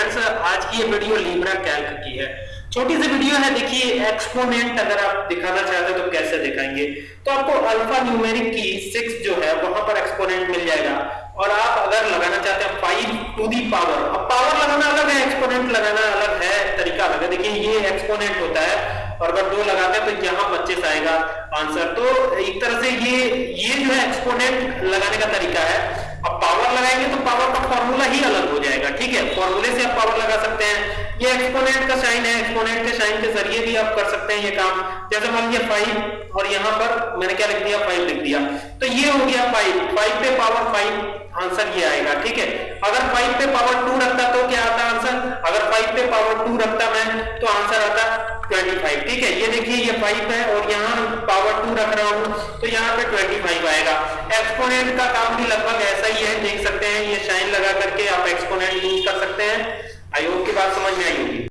Friends आज की ये वीडियो लीब्रा कैल्क की है। छोटी सी वीडियो है, देखिए एक्सपोनेंट अगर आप दिखाना चाहते हो तो कैसे दिखाएँगे? तो आपको अल्फ़ा न्यूमेरिक की सिक्स जो है, वहाँ पर एक्सपोनेंट मिल जाएगा। और आप अगर लगाना चाहते हैं फाइव टू दी पावर अब पावर लगाना अलग है एक्सपोनेंट लगाना अलग है, तरीका अलग है। देखिए, ये एक्सपोनेंट होता है, और अगर दो लगाते हैं तो यहाँ पच्चीस आएगा आंसर तो एक तरह से ये ये जो है एक्सपोनेंट लगाने का तरीका है अब पावर लगाएँगे तो पावर का फॉर्मूला ही अलग हो जाएगा ठीक है फॉर्मूले से आप पावर लगा सकते हैं। ये एक्सपोनेंट का साइन है एक्सपोनेंट के साइन के ज़रिए भी आप कर सकते हैं ये काम। जैसे मान लीजिए फाइव और यहाँ पर मैंने क्या लिख दिया? फाइव लिख दिया। तो ये हो गया फाइव फाइव पे पावर फाइव आंसर ये आएगा, ठीक है? अगर फाइव पे पावर टू रखता तो क्या आता आंसर अगर फाइव पे पावर टू रखता मैं तो आंसर आता ट्वेंटी फाइव ठीक है? ये देखिए, ये फाइव है और यहाँ पावर टू रख रहा हूँ। एक्सपोनेंट का काम भी लगभग ऐसा ही है, देख सकते हैं, ये शाइन लगा करके आप एक्सपोनेंट यूज़ कर सकते हैं। आई होप की बात समझ में आई